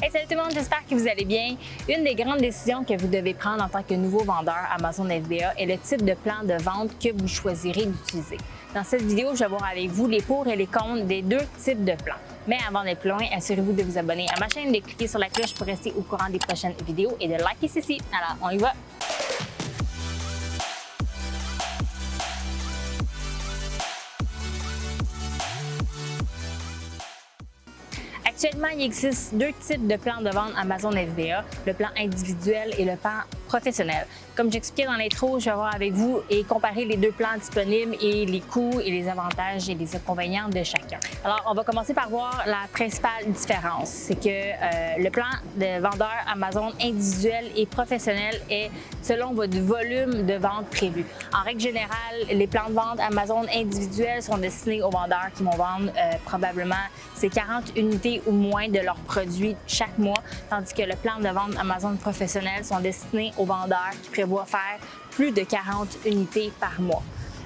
Hey, salut tout le monde, j'espère que vous allez bien. Une des grandes décisions que vous devez prendre en tant que nouveau vendeur Amazon FBA est le type de plan de vente que vous choisirez d'utiliser. Dans cette vidéo, je vais voir avec vous les pour et les contre des deux types de plans. Mais avant d'être plus loin, assurez-vous de vous abonner à ma chaîne, de cliquer sur la cloche pour rester au courant des prochaines vidéos et de liker ceci. Alors, on y va! Actuellement, il existe deux types de plans de vente Amazon FBA, le plan individuel et le plan professionnel. Comme j'expliquais dans l'intro, je vais voir avec vous et comparer les deux plans disponibles et les coûts et les avantages et les inconvénients de chacun. Alors, on va commencer par voir la principale différence. C'est que euh, le plan de vendeur Amazon individuel et professionnel est selon votre volume de vente prévu. En règle générale, les plans de vente Amazon individuels sont destinés aux vendeurs qui vont vendre euh, probablement ces 40 unités ou moins de leurs produits chaque mois, tandis que le plan de vente Amazon professionnel sont destinés aux vendeurs qui prévoient faire plus de 40 unités par mois.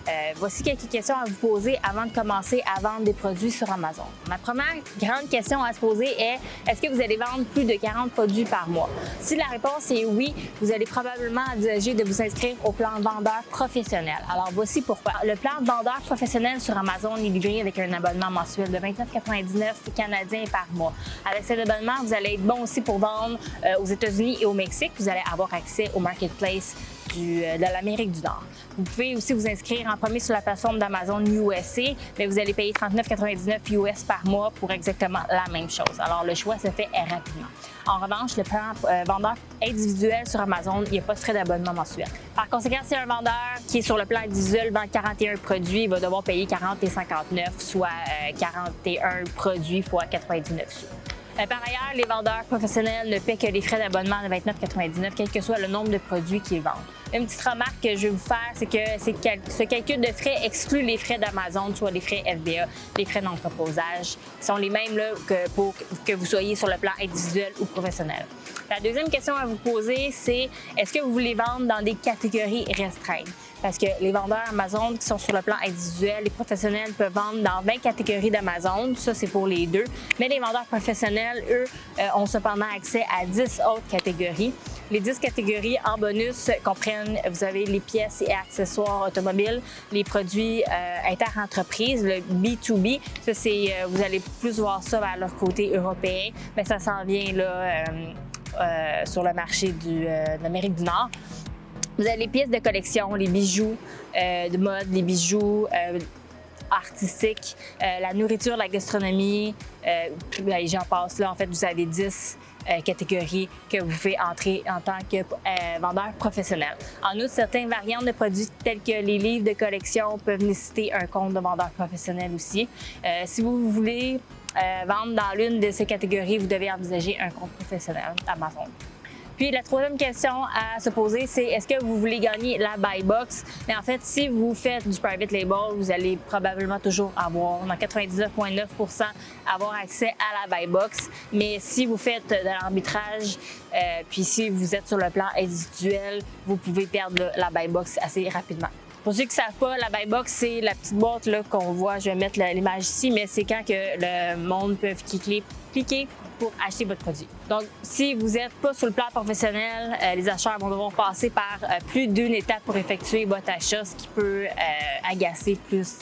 Euh, voici quelques questions à vous poser avant de commencer à vendre des produits sur Amazon. Ma première grande question à se poser est est-ce que vous allez vendre plus de 40 produits par mois? Si la réponse est oui, vous allez probablement envisager de vous inscrire au plan vendeur professionnel. Alors voici pourquoi. Le plan vendeur professionnel sur Amazon est livré avec un abonnement mensuel de 29,99 canadiens par mois. Avec cet abonnement, vous allez être bon aussi pour vendre euh, aux États-Unis et au Mexique. Vous allez avoir accès au marketplace euh, de l'Amérique du Nord. Vous pouvez aussi vous inscrire en premier sur la plateforme d'Amazon USA, mais vous allez payer 39,99 US par mois pour exactement la même chose. Alors, le choix se fait rapidement. En revanche, le plan euh, vendeur individuel sur Amazon, il n'y a pas de frais d'abonnement mensuel. Par conséquent, si un vendeur qui est sur le plan individuel vend 41 produits, il va devoir payer 40 et 59, soit 41 euh, produits fois 99 sous. Euh, par ailleurs, les vendeurs professionnels ne paient que les frais d'abonnement de 29,99 quel que soit le nombre de produits qu'ils vendent. Une petite remarque que je vais vous faire, c'est que ce calcul de frais exclut les frais d'Amazon, soit les frais FBA, les frais d'entreposage, qui sont les mêmes là, que pour que vous soyez sur le plan individuel ou professionnel. La deuxième question à vous poser, c'est est-ce que vous voulez vendre dans des catégories restreintes? Parce que les vendeurs Amazon qui sont sur le plan individuel, les professionnels peuvent vendre dans 20 catégories d'Amazon. Ça, c'est pour les deux. Mais les vendeurs professionnels, eux, euh, ont cependant accès à 10 autres catégories. Les 10 catégories en bonus comprennent, vous avez les pièces et accessoires automobiles, les produits euh, inter-entreprises, le B2B. Ça, c'est, euh, vous allez plus voir ça vers leur côté européen, mais ça s'en vient là, sur le marché du, de l'Amérique du Nord. Vous avez les pièces de collection, les bijoux euh, de mode, les bijoux euh, artistiques, euh, la nourriture, la gastronomie, ben, j'en passe là. En fait, vous avez 10 catégories que vous pouvez entrer en tant que vendeur professionnel. En outre, certains variantes de produits tels que les livres de collection peuvent nécessiter un compte de vendeur professionnel aussi. si vous voulez vendre dans l'une de ces catégories, vous devez envisager un compte professionnel Amazon. Puis la troisième question à se poser, c'est est-ce que vous voulez gagner la buy box? Mais en fait, si vous faites du private label, vous allez probablement toujours avoir, dans 99,9 avoir accès à la buy box. Mais si vous faites de l'arbitrage, euh, puis si vous êtes sur le plan individuel, vous pouvez perdre la buy box assez rapidement. Pour ceux qui ne savent pas, la buy box, c'est la petite boîte qu'on voit. Je vais mettre l'image ici, mais c'est quand que le monde peut cliquer, cliquer pour acheter votre produit. Donc, si vous n'êtes pas sur le plan professionnel, euh, les acheteurs vont devoir passer par euh, plus d'une étape pour effectuer votre achat, ce qui peut euh, agacer plus,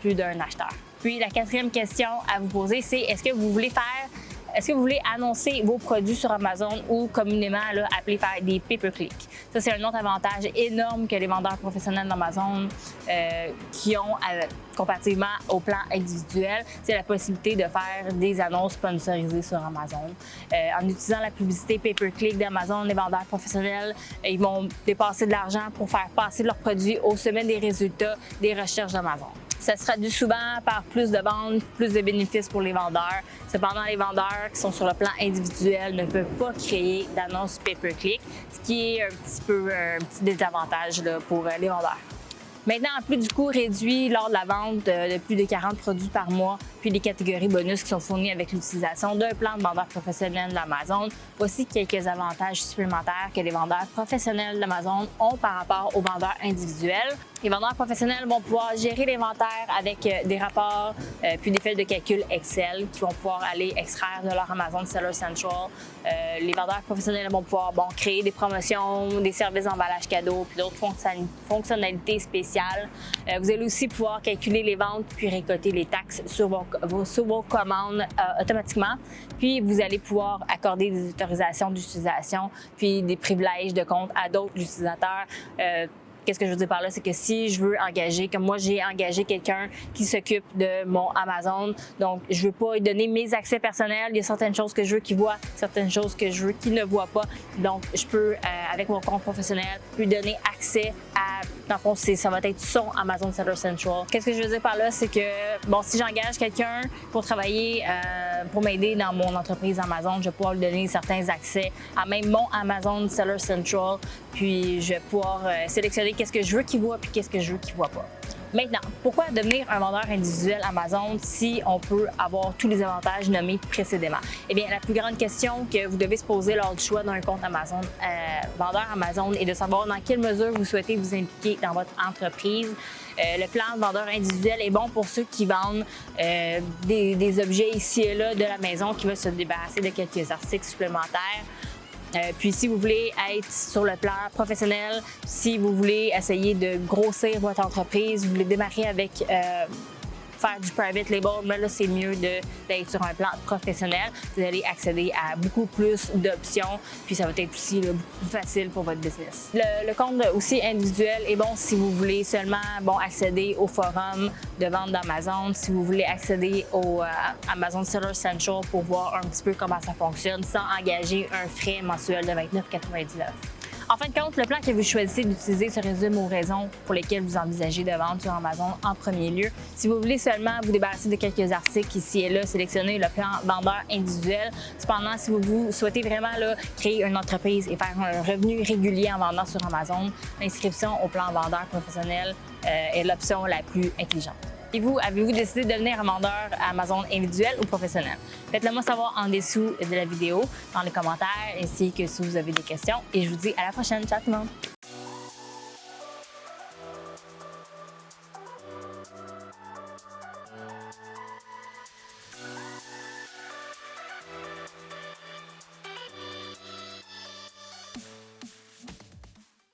plus d'un acheteur. Puis, la quatrième question à vous poser, c'est est-ce que vous voulez faire est-ce que vous voulez annoncer vos produits sur Amazon ou communément là, appeler faire des pay-per-click? Ça, c'est un autre avantage énorme que les vendeurs professionnels d'Amazon euh, qui ont euh, comparativement au plan individuel, c'est la possibilité de faire des annonces sponsorisées sur Amazon. Euh, en utilisant la publicité pay-per-click d'Amazon, les vendeurs professionnels, ils vont dépenser de l'argent pour faire passer leurs produits au sommet des résultats des recherches d'Amazon. Ça se traduit souvent par plus de ventes, plus de bénéfices pour les vendeurs. Cependant, les vendeurs qui sont sur le plan individuel ne peuvent pas créer d'annonces pay-per-click, ce qui est un petit peu un petit désavantage pour euh, les vendeurs. Maintenant, en plus du coût réduit lors de la vente de plus de 40 produits par mois, puis les catégories bonus qui sont fournies avec l'utilisation d'un plan de vendeur professionnel d'Amazon, voici quelques avantages supplémentaires que les vendeurs professionnels d'Amazon ont par rapport aux vendeurs individuels. Les vendeurs professionnels vont pouvoir gérer l'inventaire avec euh, des rapports euh, puis des feuilles de calcul Excel qui vont pouvoir aller extraire de leur Amazon Seller Central. Euh, les vendeurs professionnels vont pouvoir bon, créer des promotions, des services d'emballage cadeau puis d'autres fonctionnalités spéciales. Vous allez aussi pouvoir calculer les ventes puis récolter les taxes sur vos, commandes automatiquement. Puis vous allez pouvoir accorder des autorisations d'utilisation puis des privilèges de compte à d'autres utilisateurs Qu'est-ce que je veux dire par là? C'est que si je veux engager, comme moi, j'ai engagé quelqu'un qui s'occupe de mon Amazon, donc je veux pas lui donner mes accès personnels. Il y a certaines choses que je veux qu'il voit, certaines choses que je veux qu'il ne voit pas. Donc, je peux, euh, avec mon compte professionnel, lui donner accès à, dans le fond, ça va être son Amazon Seller Central. Qu'est-ce que je veux dire par là? C'est que, bon, si j'engage quelqu'un pour travailler, euh, pour m'aider dans mon entreprise Amazon, je vais pouvoir lui donner certains accès à même mon Amazon Seller Central, puis je vais pouvoir euh, sélectionner qu'est-ce que je veux qu'il voit puis qu'est-ce que je veux qu'il voit pas. Maintenant, pourquoi devenir un vendeur individuel Amazon si on peut avoir tous les avantages nommés précédemment? Eh bien, la plus grande question que vous devez se poser lors du choix d'un compte Amazon, euh, vendeur Amazon, est de savoir dans quelle mesure vous souhaitez vous impliquer dans votre entreprise. Euh, le plan de vendeur individuel est bon pour ceux qui vendent euh, des, des objets ici et là de la maison, qui veulent se débarrasser de quelques articles supplémentaires. Euh, puis si vous voulez être sur le plan professionnel, si vous voulez essayer de grossir votre entreprise, vous voulez démarrer avec euh, faire du private label, mais là, c'est mieux d'être sur un plan professionnel. Vous allez accéder à beaucoup plus d'options, puis ça va être aussi beaucoup plus facile pour votre business. Le, compte aussi individuel est bon si vous voulez seulement bon, accéder au forum de vente d'Amazon, si vous voulez accéder au euh, Amazon Seller Central pour voir un petit peu comment ça fonctionne sans engager un frais mensuel de 29,99. En fin de compte, le plan que vous choisissez d'utiliser se résume aux raisons pour lesquelles vous envisagez de vendre sur Amazon en premier lieu. Si vous voulez seulement vous débarrasser de quelques articles ici et là, sélectionnez le plan vendeur individuel. Cependant, si vous, souhaitez vraiment créer une entreprise et faire un revenu régulier en vendant sur Amazon, l'inscription au plan vendeur professionnel euh, est l'option la plus intelligente. Et vous, avez-vous décidé de devenir vendeur Amazon individuel ou professionnel? Faites-le moi savoir en dessous de la vidéo, dans les commentaires, ainsi que si vous avez des questions. Et je vous dis à la prochaine. Ciao tout le monde!